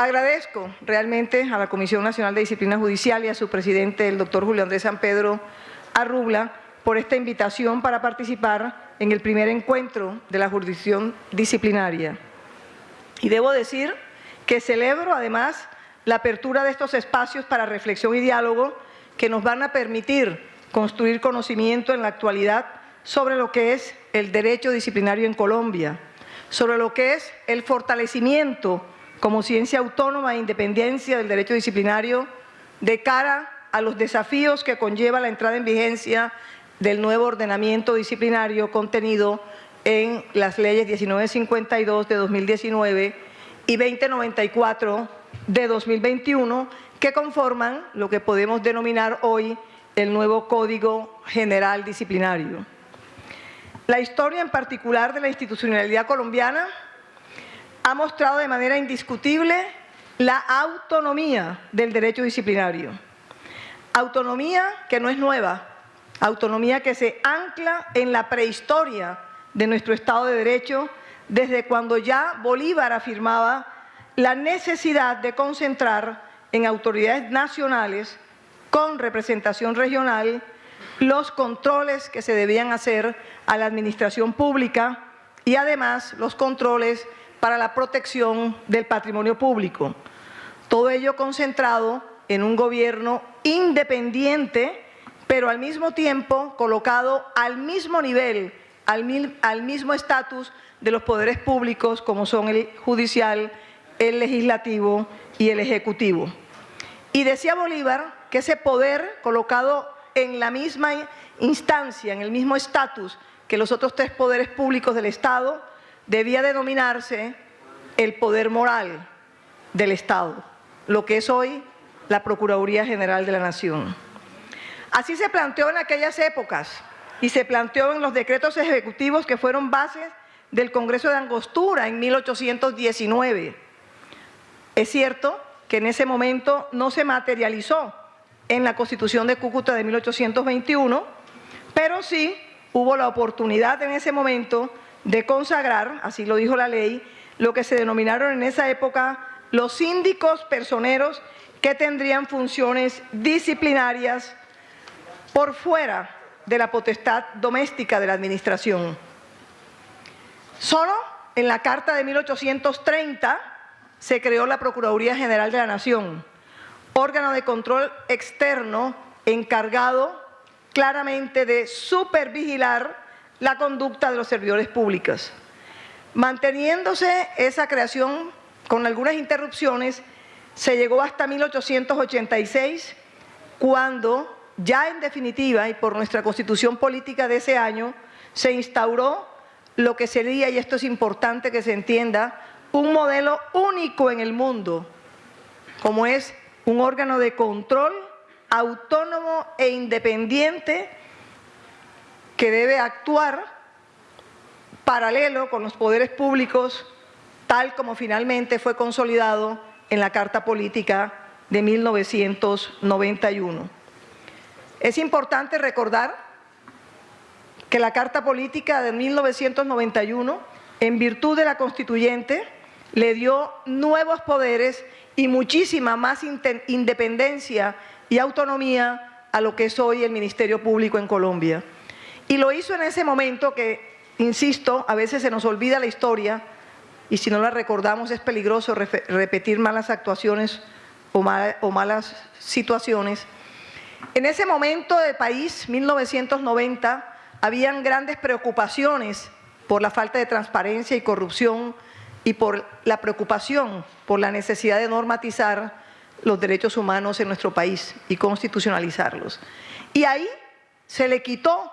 Agradezco realmente a la Comisión Nacional de Disciplina Judicial y a su presidente, el doctor Julio Andrés San Pedro Arrubla, por esta invitación para participar en el primer encuentro de la jurisdicción disciplinaria. Y debo decir que celebro además la apertura de estos espacios para reflexión y diálogo que nos van a permitir construir conocimiento en la actualidad sobre lo que es el derecho disciplinario en Colombia, sobre lo que es el fortalecimiento como ciencia autónoma e independencia del derecho disciplinario de cara a los desafíos que conlleva la entrada en vigencia del nuevo ordenamiento disciplinario contenido en las leyes 1952 de 2019 y 2094 de 2021 que conforman lo que podemos denominar hoy el nuevo Código General Disciplinario. La historia en particular de la institucionalidad colombiana ha mostrado de manera indiscutible la autonomía del derecho disciplinario. Autonomía que no es nueva, autonomía que se ancla en la prehistoria de nuestro Estado de Derecho desde cuando ya Bolívar afirmaba la necesidad de concentrar en autoridades nacionales con representación regional los controles que se debían hacer a la administración pública y además los controles para la protección del patrimonio público. Todo ello concentrado en un gobierno independiente, pero al mismo tiempo colocado al mismo nivel, al, mismo estatus de los poderes públicos como son el judicial, el legislativo y el ejecutivo. Y decía Bolívar que ese poder colocado en la misma instancia, en el mismo estatus que los otros tres poderes públicos del Estado, debía denominarse el poder moral del Estado, lo que es hoy la Procuraduría General de la Nación. Así se planteó en aquellas épocas y se planteó en los decretos ejecutivos que fueron bases del Congreso de Angostura en 1819. Es cierto que en ese momento no se materializó en la Constitución de Cúcuta de 1821, pero sí hubo la oportunidad en ese momento de consagrar, así lo dijo la ley, lo que se denominaron en esa época los síndicos personeros que tendrían funciones disciplinarias por fuera de la potestad doméstica de la administración. Solo en la Carta de 1830 se creó la Procuraduría General de la Nación, órgano de control externo encargado claramente de supervigilar la conducta de los servidores públicos. Manteniéndose esa creación con algunas interrupciones, se llegó hasta 1886, cuando ya en definitiva y por nuestra constitución política de ese año, se instauró lo que sería, y esto es importante que se entienda, un modelo único en el mundo, como es un órgano de control autónomo e independiente que debe actuar paralelo con los poderes públicos, tal como finalmente fue consolidado en la Carta Política de 1991. Es importante recordar que la Carta Política de 1991, en virtud de la Constituyente, le dio nuevos poderes y muchísima más independencia y autonomía a lo que es hoy el Ministerio Público en Colombia. Y lo hizo en ese momento que, insisto, a veces se nos olvida la historia y si no la recordamos es peligroso repetir malas actuaciones o, o malas situaciones. En ese momento del país, 1990, habían grandes preocupaciones por la falta de transparencia y corrupción y por la preocupación por la necesidad de normatizar los derechos humanos en nuestro país y constitucionalizarlos. Y ahí se le quitó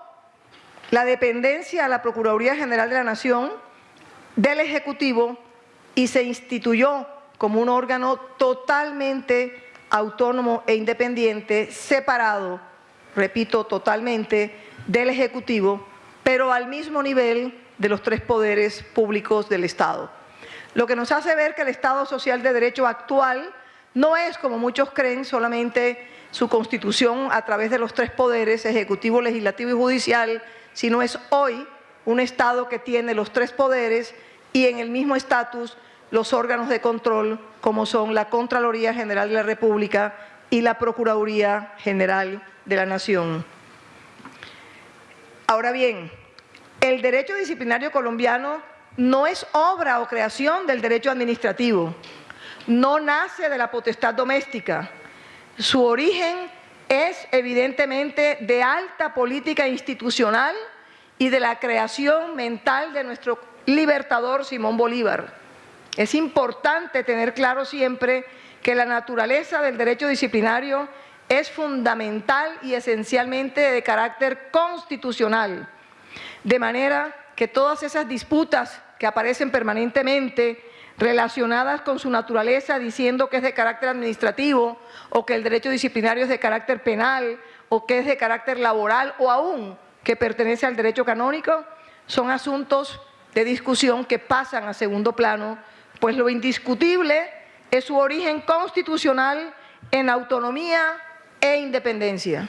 la dependencia a la Procuraduría General de la Nación del Ejecutivo y se instituyó como un órgano totalmente autónomo e independiente, separado, repito, totalmente del Ejecutivo, pero al mismo nivel de los tres poderes públicos del Estado. Lo que nos hace ver que el Estado Social de Derecho actual no es, como muchos creen, solamente su constitución a través de los tres poderes, ejecutivo, legislativo y judicial, sino es hoy un Estado que tiene los tres poderes y en el mismo estatus los órganos de control como son la Contraloría General de la República y la Procuraduría General de la Nación. Ahora bien, el derecho disciplinario colombiano no es obra o creación del derecho administrativo, no nace de la potestad doméstica. Su origen es evidentemente de alta política institucional y de la creación mental de nuestro libertador Simón Bolívar. Es importante tener claro siempre que la naturaleza del derecho disciplinario es fundamental y esencialmente de carácter constitucional, de manera que todas esas disputas que aparecen permanentemente relacionadas con su naturaleza, diciendo que es de carácter administrativo o que el derecho disciplinario es de carácter penal o que es de carácter laboral o aún que pertenece al derecho canónico, son asuntos de discusión que pasan a segundo plano, pues lo indiscutible es su origen constitucional en autonomía e independencia.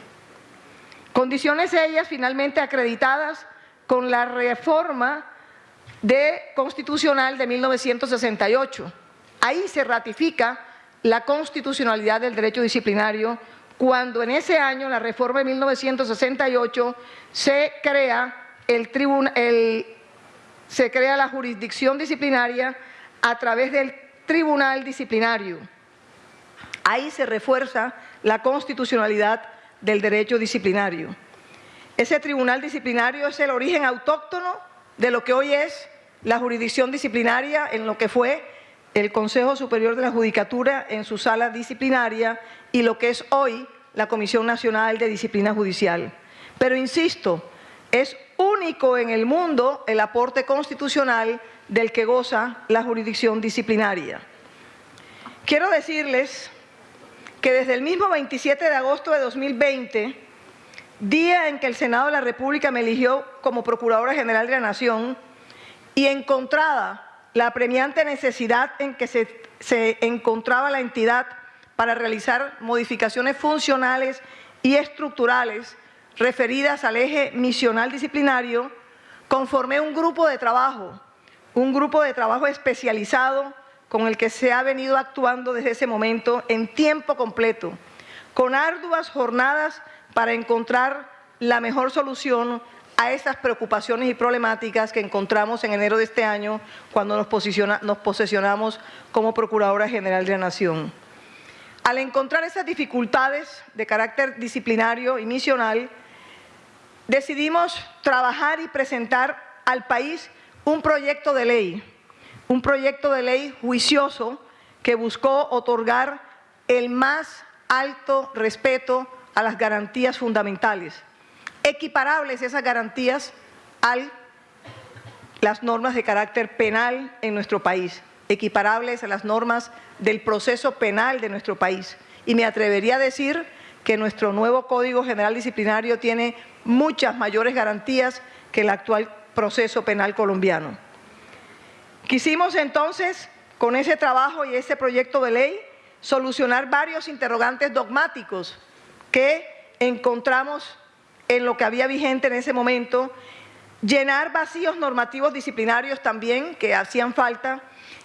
Condiciones ellas finalmente acreditadas con la reforma de constitucional de 1968. Ahí se ratifica la constitucionalidad del derecho disciplinario cuando en ese año, la reforma de 1968, se crea, el se crea la jurisdicción disciplinaria a través del tribunal disciplinario. Ahí se refuerza la constitucionalidad del derecho disciplinario. Ese tribunal disciplinario es el origen autóctono de lo que hoy es la jurisdicción disciplinaria en lo que fue el Consejo Superior de la Judicatura en su sala disciplinaria y lo que es hoy la Comisión Nacional de Disciplina Judicial. Pero insisto, es único en el mundo el aporte constitucional del que goza la jurisdicción disciplinaria. Quiero decirles que desde el mismo 27 de agosto de 2020, día en que el Senado de la República me eligió como Procuradora General de la Nación, y encontrada la apremiante necesidad en que se, se encontraba la entidad para realizar modificaciones funcionales y estructurales referidas al eje misional disciplinario, conformé un grupo de trabajo, un grupo de trabajo especializado con el que se ha venido actuando desde ese momento en tiempo completo, con arduas jornadas para encontrar la mejor solución a esas preocupaciones y problemáticas que encontramos en enero de este año cuando nos, nos posesionamos como Procuradora General de la Nación. Al encontrar esas dificultades de carácter disciplinario y misional, decidimos trabajar y presentar al país un proyecto de ley, un proyecto de ley juicioso que buscó otorgar el más alto respeto a las garantías fundamentales, equiparables esas garantías a las normas de carácter penal en nuestro país, equiparables a las normas del proceso penal de nuestro país. Y me atrevería a decir que nuestro nuevo Código General Disciplinario tiene muchas mayores garantías que el actual proceso penal colombiano. Quisimos entonces, con ese trabajo y ese proyecto de ley, solucionar varios interrogantes dogmáticos que encontramos en lo que había vigente en ese momento, llenar vacíos normativos disciplinarios también que hacían falta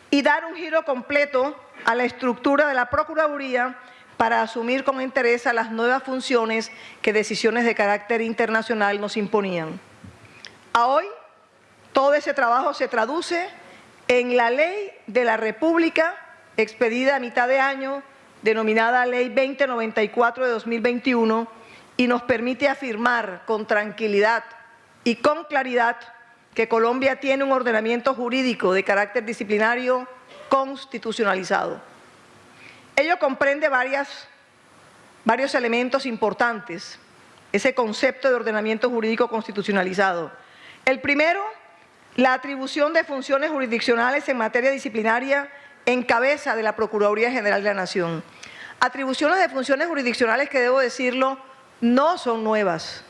y dar un giro completo a la estructura de la Procuraduría para asumir con interés las nuevas funciones que decisiones de carácter internacional nos imponían. A hoy, todo ese trabajo se traduce en la Ley de la República, expedida a mitad de año, denominada Ley 2094 de 2021, y nos permite afirmar con tranquilidad y con claridad que Colombia tiene un ordenamiento jurídico de carácter disciplinario constitucionalizado. Ello comprende varias, varios elementos importantes, ese concepto de ordenamiento jurídico constitucionalizado. El primero, la atribución de funciones jurisdiccionales en materia disciplinaria en cabeza de la Procuraduría General de la Nación. Atribuciones de funciones jurisdiccionales que, debo decirlo, no son nuevas.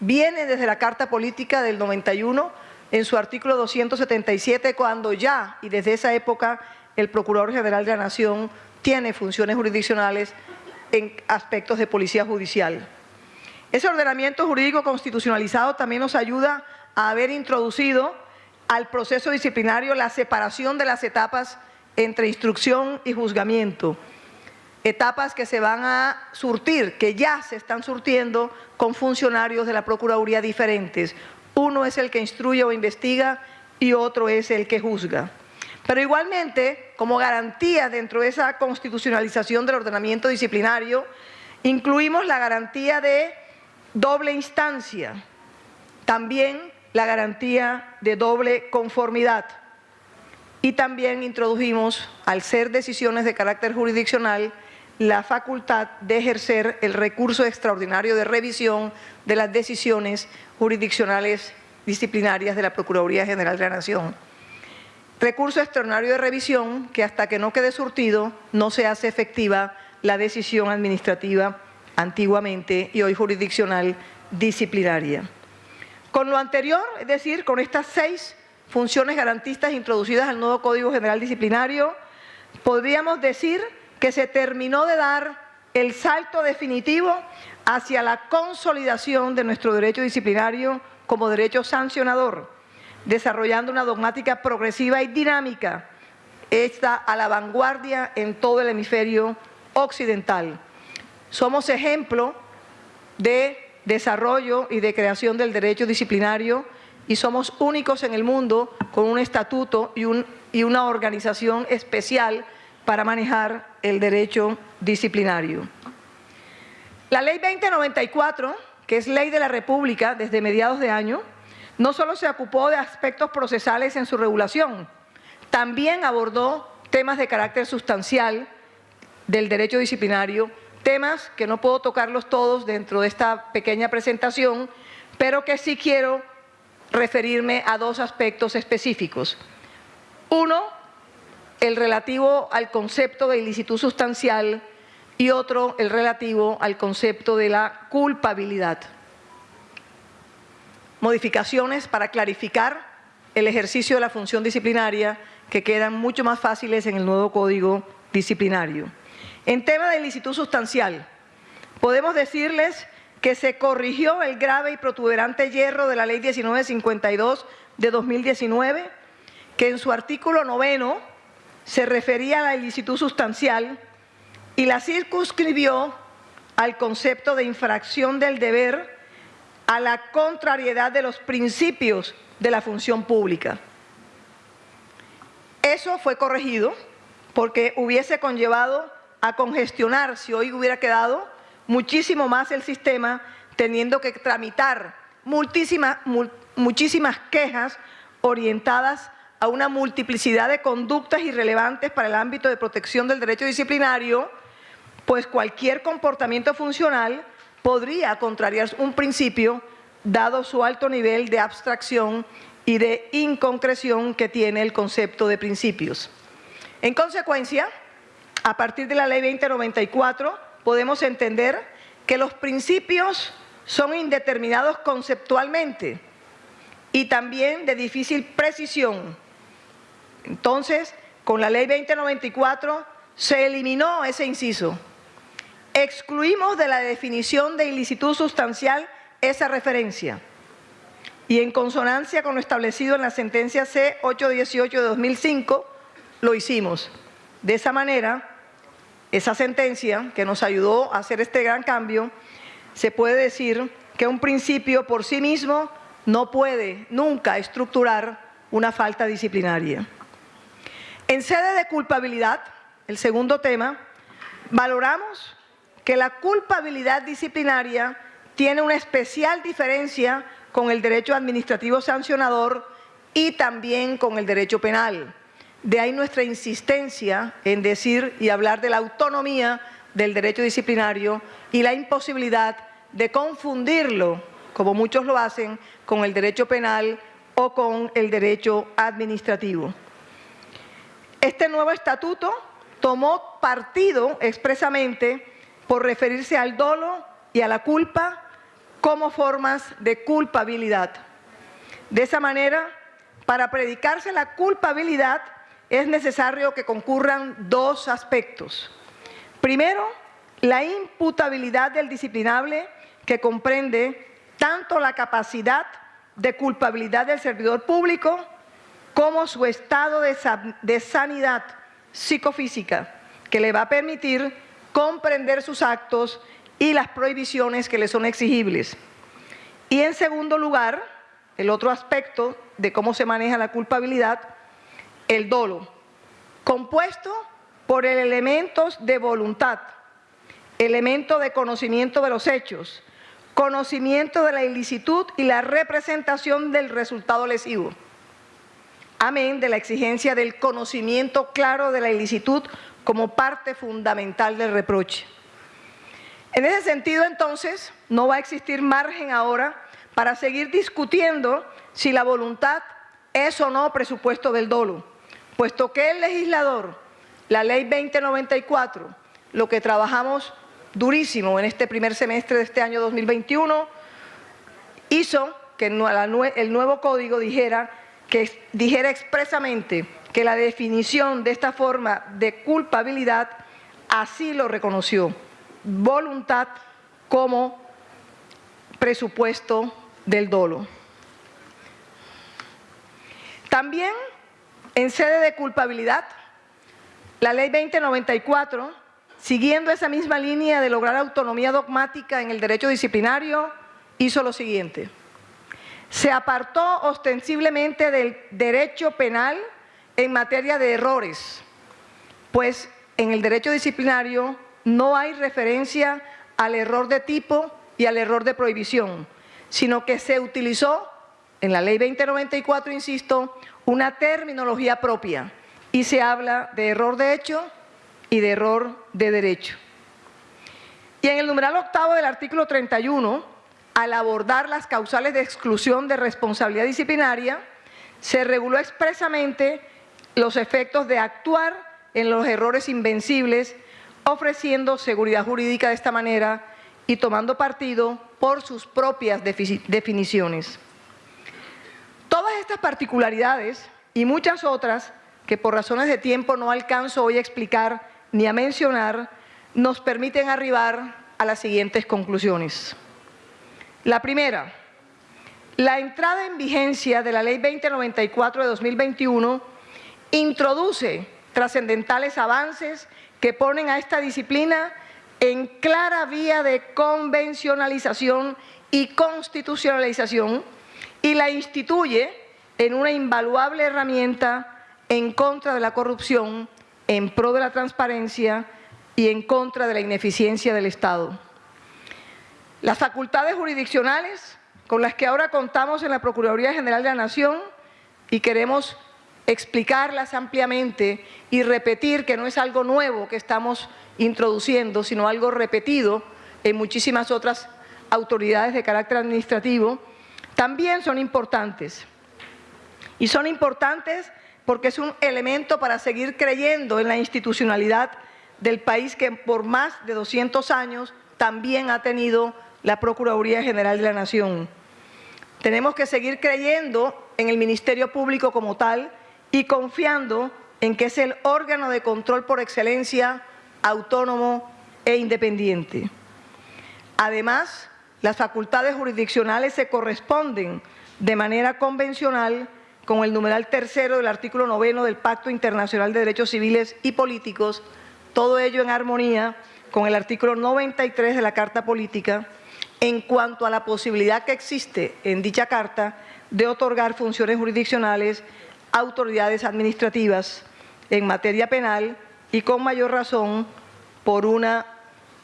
Vienen desde la Carta Política del 91, en su artículo 277, cuando ya, y desde esa época, el Procurador General de la Nación tiene funciones jurisdiccionales en aspectos de policía judicial. Ese ordenamiento jurídico constitucionalizado también nos ayuda a haber introducido al proceso disciplinario la separación de las etapas entre instrucción y juzgamiento, etapas que se van a surtir, que ya se están surtiendo con funcionarios de la Procuraduría diferentes. Uno es el que instruye o investiga y otro es el que juzga. Pero igualmente, como garantía dentro de esa constitucionalización del ordenamiento disciplinario, incluimos la garantía de doble instancia, también la garantía de doble conformidad y también introdujimos, al ser decisiones de carácter jurisdiccional, la facultad de ejercer el recurso extraordinario de revisión de las decisiones jurisdiccionales disciplinarias de la Procuraduría General de la Nación. Recurso extraordinario de revisión que hasta que no quede surtido no se hace efectiva la decisión administrativa antiguamente y hoy jurisdiccional disciplinaria. Con lo anterior, es decir, con estas seis funciones garantistas introducidas al nuevo Código General Disciplinario, podríamos decir que se terminó de dar el salto definitivo hacia la consolidación de nuestro derecho disciplinario como derecho sancionador, desarrollando una dogmática progresiva y dinámica, esta a la vanguardia en todo el hemisferio occidental. Somos ejemplo de desarrollo y de creación del derecho disciplinario y somos únicos en el mundo con un estatuto y, y una organización especial para manejar el derecho disciplinario. La Ley 2094, que es ley de la República desde mediados de año, no solo se ocupó de aspectos procesales en su regulación, también abordó temas de carácter sustancial del derecho disciplinario, temas que no puedo tocarlos todos dentro de esta pequeña presentación, pero que sí quiero referirme a dos aspectos específicos. Uno, el relativo al concepto de ilicitud sustancial y otro, el relativo al concepto de la culpabilidad. Modificaciones para clarificar el ejercicio de la función disciplinaria que quedan mucho más fáciles en el nuevo Código Disciplinario. En tema de ilicitud sustancial, podemos decirles que se corrigió el grave y protuberante hierro de la Ley 1952 de 2019, que en su artículo noveno se refería a la ilicitud sustancial y la circunscribió al concepto de infracción del deber a la contrariedad de los principios de la función pública. Eso fue corregido porque hubiese conllevado a congestionar, si hoy hubiera quedado, muchísimo más el sistema, teniendo que tramitar muchísimas, muchísimas quejas orientadas a una multiplicidad de conductas irrelevantes para el ámbito de protección del derecho disciplinario, pues cualquier comportamiento funcional podría contrariar un principio dado su alto nivel de abstracción y de inconcreción que tiene el concepto de principios. En consecuencia, a partir de la Ley 2094, podemos entender que los principios son indeterminados conceptualmente y también de difícil precisión. Entonces, con la Ley 2094 se eliminó ese inciso. Excluimos de la definición de ilicitud sustancial esa referencia y en consonancia con lo establecido en la sentencia C-818 de 2005, lo hicimos. De esa manera, esa sentencia que nos ayudó a hacer este gran cambio, se puede decir que un principio por sí mismo no puede nunca estructurar una falta disciplinaria. En sede de culpabilidad, el segundo tema, valoramos que la culpabilidad disciplinaria tiene una especial diferencia con el derecho administrativo sancionador y también con el derecho penal. De ahí nuestra insistencia en decir y hablar de la autonomía del derecho disciplinario y la imposibilidad de confundirlo, como muchos lo hacen, con el derecho penal o con el derecho administrativo. Este nuevo estatuto tomó partido expresamente por referirse al dolo y a la culpa como formas de culpabilidad. De esa manera, para predicarse la culpabilidad, es necesario que concurran dos aspectos. Primero, la imputabilidad del disciplinable que comprende tanto la capacidad de culpabilidad del servidor público como su estado de sanidad, psicofísica que le va a permitir comprender sus actos y las prohibiciones que le son exigibles. Y en segundo lugar, el otro aspecto de cómo se maneja la culpabilidad, el dolo, compuesto por elementos de voluntad, elemento de conocimiento de los hechos, conocimiento de la ilicitud y la representación del resultado lesivo. Amén de la exigencia del conocimiento claro de la ilicitud como parte fundamental del reproche. En ese sentido, entonces, no va a existir margen ahora para seguir discutiendo si la voluntad es o no presupuesto del dolo, puesto que el legislador, la ley 2094, lo que trabajamos durísimo en este primer semestre de este año 2021, hizo que el nuevo código dijera, que dijera expresamente que la definición de esta forma de culpabilidad así lo reconoció voluntad como presupuesto del dolo. También en sede de culpabilidad, la ley 2094, siguiendo esa misma línea de lograr autonomía dogmática en el derecho disciplinario, hizo lo siguiente. Se apartó ostensiblemente del derecho penal en materia de errores, pues en el derecho disciplinario no hay referencia al error de tipo y al error de prohibición, sino que se utilizó en la ley 2094, insisto, una terminología propia y se habla de error de hecho y de error de derecho. Y en el numeral octavo del artículo 31, al abordar las causales de exclusión de responsabilidad disciplinaria, se reguló expresamente los efectos de actuar en los errores invencibles ofreciendo seguridad jurídica de esta manera y tomando partido por sus propias definiciones. Todas estas particularidades y muchas otras que por razones de tiempo no alcanzo hoy a explicar ni a mencionar, nos permiten arribar a las siguientes conclusiones. La primera, la entrada en vigencia de la Ley 2094 de 2021 introduce trascendentales avances que ponen a esta disciplina en clara vía de convencionalización y constitucionalización y la instituye en una invaluable herramienta en contra de la corrupción, en pro de la transparencia y en contra de la ineficiencia del Estado. Las facultades jurisdiccionales con las que ahora contamos en la Procuraduría General de la Nación y queremos explicarlas ampliamente y repetir que no es algo nuevo que estamos introduciendo, sino algo repetido en muchísimas otras autoridades de carácter administrativo, también son importantes. Y son importantes porque es un elemento para seguir creyendo en la institucionalidad del país que por más de 200 años también ha tenido la Procuraduría General de la Nación. Tenemos que seguir creyendo en el Ministerio Público como tal y confiando en que es el órgano de control por excelencia autónomo e independiente. Además, las facultades jurisdiccionales se corresponden de manera convencional con el numeral tercero del artículo noveno del Pacto Internacional de Derechos Civiles y Políticos, todo ello en armonía con el artículo 93 de la Carta Política, en cuanto a la posibilidad que existe en dicha Carta de otorgar funciones jurisdiccionales autoridades administrativas en materia penal y con mayor razón por una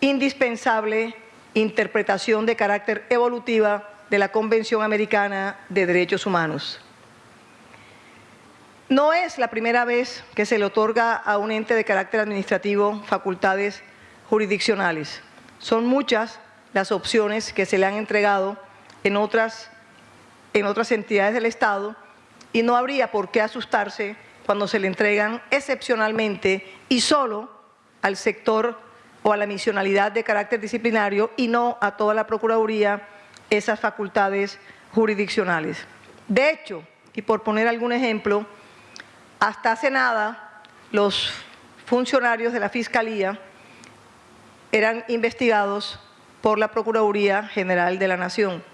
indispensable interpretación de carácter evolutiva de la Convención Americana de Derechos Humanos. No es la primera vez que se le otorga a un ente de carácter administrativo facultades jurisdiccionales. Son muchas las opciones que se le han entregado en otras, en otras entidades del Estado y no habría por qué asustarse cuando se le entregan excepcionalmente y solo al sector o a la misionalidad de carácter disciplinario y no a toda la Procuraduría esas facultades jurisdiccionales. De hecho, y por poner algún ejemplo, hasta hace nada los funcionarios de la Fiscalía eran investigados por la Procuraduría General de la Nación.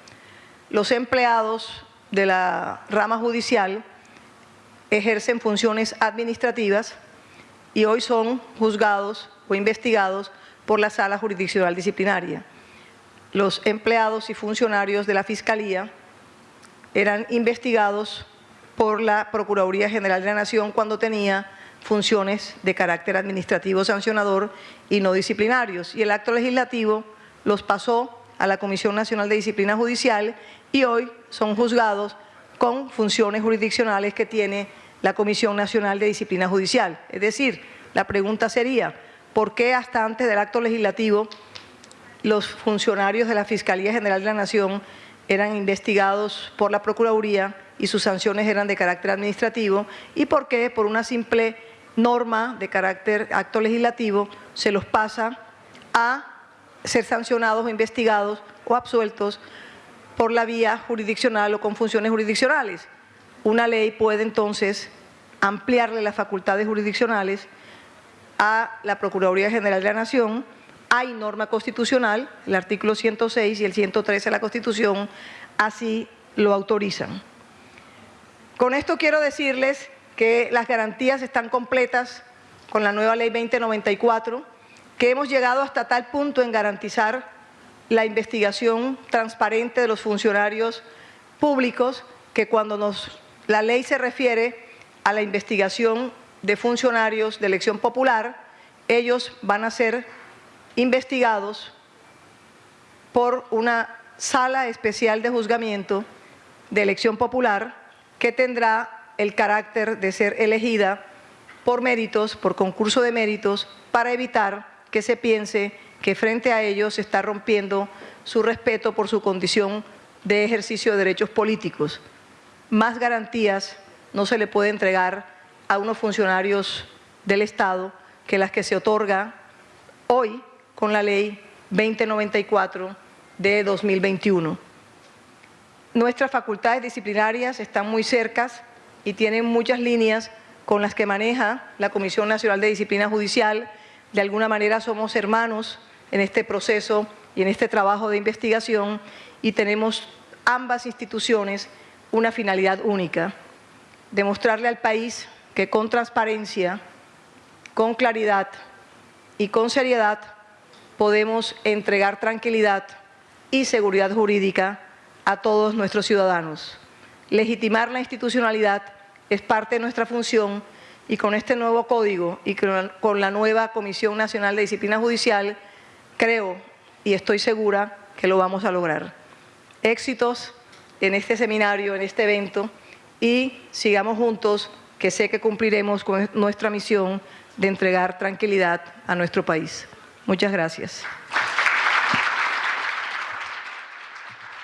Los empleados de la rama judicial ejercen funciones administrativas y hoy son juzgados o investigados por la Sala Jurisdiccional Disciplinaria. Los empleados y funcionarios de la Fiscalía eran investigados por la Procuraduría General de la Nación cuando tenía funciones de carácter administrativo sancionador y no disciplinarios. Y el acto legislativo los pasó a la Comisión Nacional de Disciplina Judicial y hoy son juzgados con funciones jurisdiccionales que tiene la Comisión Nacional de Disciplina Judicial. Es decir, la pregunta sería, ¿por qué hasta antes del acto legislativo los funcionarios de la Fiscalía General de la Nación eran investigados por la Procuraduría y sus sanciones eran de carácter administrativo y por qué por una simple norma de carácter acto legislativo se los pasa a ser sancionados o investigados o absueltos por la vía jurisdiccional o con funciones jurisdiccionales. Una ley puede entonces ampliarle las facultades jurisdiccionales a la Procuraduría General de la Nación. Hay norma constitucional, el artículo 106 y el 113 de la Constitución así lo autorizan. Con esto quiero decirles que las garantías están completas con la nueva ley 2094, que hemos llegado hasta tal punto en garantizar la investigación transparente de los funcionarios públicos que cuando nos, la ley se refiere a la investigación de funcionarios de elección popular, ellos van a ser investigados por una sala especial de juzgamiento de elección popular que tendrá el carácter de ser elegida por méritos, por concurso de méritos, para evitar que se piense que frente a ellos se está rompiendo su respeto por su condición de ejercicio de derechos políticos. Más garantías no se le puede entregar a unos funcionarios del Estado que las que se otorga hoy con la ley 2094 de 2021. Nuestras facultades disciplinarias están muy cercas y tienen muchas líneas con las que maneja la Comisión Nacional de Disciplina Judicial. De alguna manera somos hermanos en este proceso y en este trabajo de investigación y tenemos ambas instituciones una finalidad única, demostrarle al país que con transparencia, con claridad y con seriedad podemos entregar tranquilidad y seguridad jurídica a todos nuestros ciudadanos. Legitimar la institucionalidad es parte de nuestra función y con este nuevo código y con la nueva Comisión Nacional de Disciplina Judicial creo y estoy segura que lo vamos a lograr. Éxitos en este seminario, en este evento y sigamos juntos que sé que cumpliremos con nuestra misión de entregar tranquilidad a nuestro país. Muchas gracias.